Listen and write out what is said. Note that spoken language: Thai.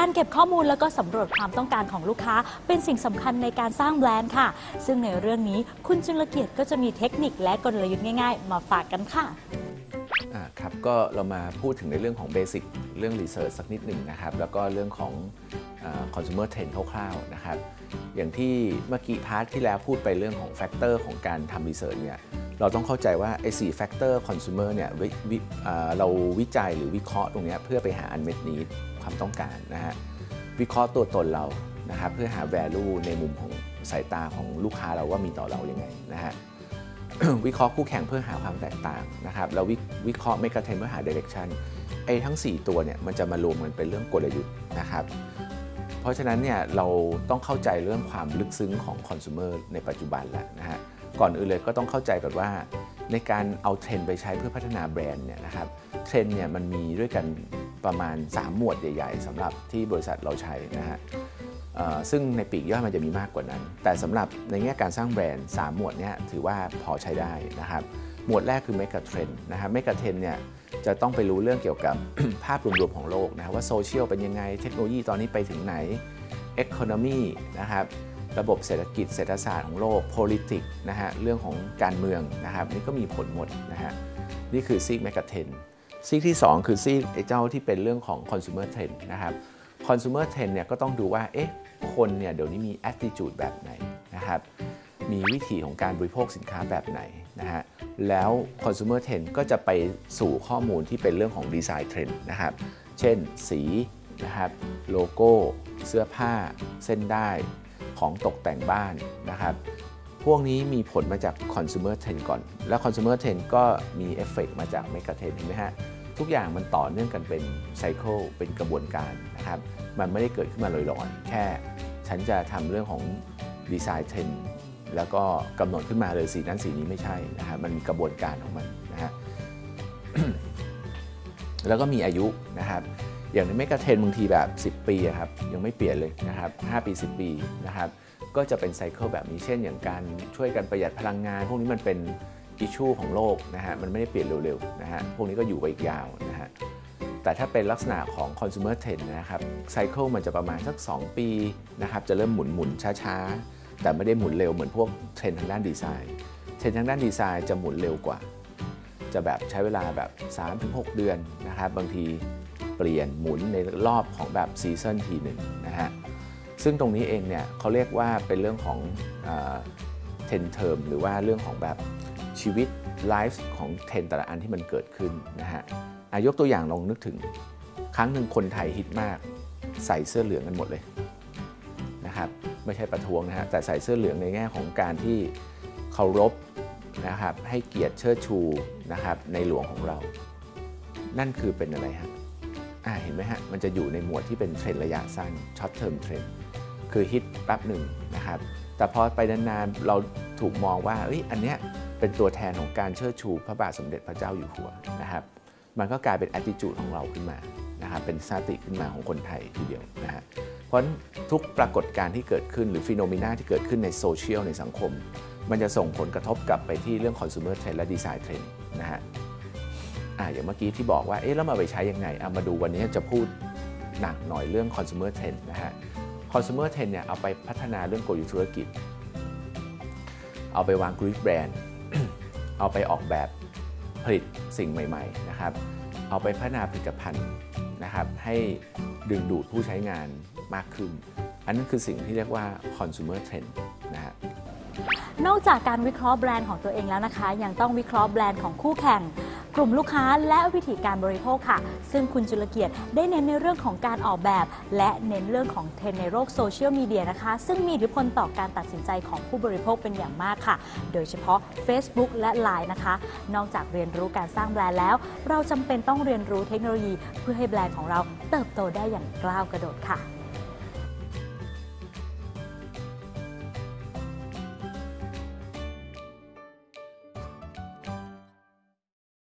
การเก็บข้อมูลแล้วก็สำรวจความต้องการของลูกค้า เป็นสิ่งสำคัญในการสร้างแบรนด์ค่ะ ซึ่งในเรื่องนี้คุณจุลเกียรติก็จะมีเทคนิคและกลยุทธ์ง่าย ๆ มาฝากกันค่ะอ่าครับก็เรามาพูดถึงในเรื่องของ basic เรื่อง research สักนิดหนึ่งนะครับ แล้วก็เรื่องของคอน sumer trend คร่าวๆนะครับ อย่างที่เมื่อกี้ part ที่แล้วพูดไปเรื่องของ factor ของการทำ research เนี่ยเราต้องเข้าใจว่าไอ้สี่ factor consumer เนี่ยเราวิจัยหรือวิเคราะห์ตรงเนี้ยเพื่อไปหา unmet need ความต้องการนะฮะวิเคราะห์ตัวตนเรานะครับเพื่อหา value ในมุมของสายตาของลูกค้าเราว่ามีต่อเรายังไงนะฮะวิเคราะห์คู่แข่งเพื่อหาความแตกต่างนะครับแล้ววิวิเคราะห์เมกะเทนเพื่อหาเดเร c ชันไอ้ทั้ง 4 ตัวเนี่ยมันจะมารวมกันเป็นเรื่องกลยุทธ์นะครับเพราะฉะนั้นเนี่ยเราต้องเข้าใจเรื่องความลึกซึ้งของคอน sumer ในปัจจุบันแล้วนะฮะก่อนอื่นเลยก็ต้องเข้าใจก่อนว่า ในการเอาเทรนไปใช้เพื่อพัฒนาแบรนด์เนี่ยนะครับเทรนเนี่ยมันมีด้วยกัน ประมาณ 3 หมวดใหญ่ ๆสำหรับที่บริษัทเราใช้นะฮะซึ่งในปลีกย่อยมันจะมีมากกว่านั้น แต่สำหรับในแง่การสร้างแบรนด์ 3 หมวดนี้ถือว่าพอใช้ได้นะครับ หมวดแรกคือ Mega Trend นะครับ Mega Trend เนี่ยจะต้องไปรู้เรื่องเกี่ยวกับภาพรวมๆของโลกนะครับว่าโซเชียลเป็นยังไง เทคโนโลยีตอนนี้ไปถึงไหน Economy นะครับระบบเศรษฐกิจเศรษฐศาสตร์ของโลก politics นะฮะเรื่องของการเมืองนะครับนี่ก็มีผลหมดนะฮะนี่คือซีก Mega Trend ซีกที่ 2 คือซีกไอ้เจ้าที่เป็นเรื่องของ consumer trend นะครับ consumer trend เนี่ยก็ต้องดูว่าเอ๊ะคนเนี่ยเดี๋ยวนี้มี attitude แบบไหนนะครับมีวิธีของการบริโภคสินค้าแบบไหนนะฮะแล้ว consumer trend ก็จะไปสู่ข้อมูลที่เป็นเรื่องของ design trend นะครับ เช่นสีนะครับโลโก้ เสื้อผ้า เส้นได้ของตกแต่งบ้านนะครับ พวกนี้มีผลมาจาก consumer trend ก่อน แล้ว consumer trend ก็มีเอฟเฟกมาจาก mega trend เห็นไหมฮะ ทุกอย่างมันต่อเนื่องกันเป็น cycle เป็นกระบวนการนะครับ มันไม่ได้เกิดขึ้นมาลอยๆ แค่ฉันจะทำเรื่องของ design trend แล้วก็กำหนดขึ้นมาเลยสีนั้นสีนี้ไม่ใช่นะครับมันมีกระบวนการของมันนะฮะแล้วก็มีอายุนะครับอย่างในเมกะเทรนบางทีแบบ 10 ปีอะครับยังไม่เปลี่ยนเลยนะครับ 5 ปี 10 ปีนะครับ ก็จะเป็นไซเคิลแบบนี้เช่นอย่างการช่วยกันประหยัดพลังงาน พวกนี้มันเป็นอิชชูของโลกนะฮะมันไม่ได้เปลี่ยนเร็วๆนะฮะพวกนี้ก็อยู่ไปอีกยาวนะฮะแต่ถ้าเป็นลักษณะของ consumer trend นะครับไซเคิลมันจะประมาณสัก 2 ปีนะครับจะเริ่มหมุนหมุนช้าๆ แต่ไม่ได้หมุนเร็วเหมือนพวกเทรนด์ทางด้านดีไซน์เทรนด์ทางด้านดีไซน์จะหมุนเร็วกว่า จะแบบใช้เวลาแบบ 3-6 เดือนนะครับบางทีเปลี่ยนหมุนในรอบของแบบ season ทีหนึ่งนะฮะ ซึ่งตรงนี้เองเนี่ยเขาเรียกว่าเป็นเรื่องของเทนเทอมหรือว่าเรื่องของแบบชีวิต life ของเทรนแต่ละอันที่มันเกิดขึ้นนะฮะอายกตัวอย่างลองนึกถึง ครั้งหนึ่งคนไทยฮิตมาก ใส่เสื้อเหลืองกันหมดเลยนะครับไม่ใช่ประท้วงนะฮะแต่ใส่เสื้อเหลืองในแง่ของการที่เคารพนะครับให้เกียรติเชิดชูนะครับในหลวงของเรา นั่นคือเป็นอะไรฮะอ่าเห็นไหมฮะมันจะอยู่ในหมวดที่เป็นเทรนระยะสั้น short term trend คือฮิตแป๊บหนึ่งนะครับแต่พอไปนานๆเราถูกมองว่าเอ้ยอันเนี้ยเป็นตัวแทนของการเชิดชูพระบาทสมเด็จพระเจ้าอยู่หัวนะครับ มันก็กลายเป็น attitude ของเราขึ้นมานะครับเป็นสติขึ้นมาของคนไทยทีเดียวนะฮะเพราะฉะนั้นทุกปรากฏการณ์ที่เกิดขึ้นหรือ phenomena ที่เกิดขึ้นในโซเชียลในสังคม มันจะส่งผลกระทบกลับไปที่เรื่อง consumer trend และ design trend นะฮะอ่าอย่างเมื่อกี้ที่บอกว่าเอ๊ะแล้วมาไปใช้ยังไงเอามาดูวันนี้จะพูดหนักหน่อยเรื่อง consumer trend นะฮะ consumer trend เนี่ยเอาไปพัฒนาเรื่องกลยุทธ์ธุรกิจ เอาไปวางกลยุทธ์แบรนด์ เอาไปออกแบบผลิตสิ่งใหม่ๆนะครับเอาไปพัฒนาผลิตภัณฑ์นะครับให้ดึงดูดผู้ใช้งานมากขึ้น อันนั้นคือสิ่งที่เรียกว่า consumer trend นะฮะนอกจากการวิเคราะห์แบรนด์ของตัวเองแล้วนะคะ ยังต้องวิเคราะห์แบรนด์ของคู่แข่ง กลุ่มลูกค้าและวิธีการบริโภคค่ะ ซึ่งคุณจุลเกียรติได้เน้นในเรื่องของการออกแบบ และเน้นเรื่องของเทรนในโลกโซเชียลมีเดียนะคะ ซึ่งมีอิทธิพลต่อการตัดสินใจของผู้บริโภคเป็นอย่างมากค่ะ โดยเฉพาะ Facebook และ Line นะคะ นอกจากเรียนรู้การสร้างแบรนด์แล้ว เราจำเป็นต้องเรียนรู้เทคโนโลยี เพื่อให้แบรนด์ของเราเติบโตได้อย่างกล้าวกระโดดค่ะ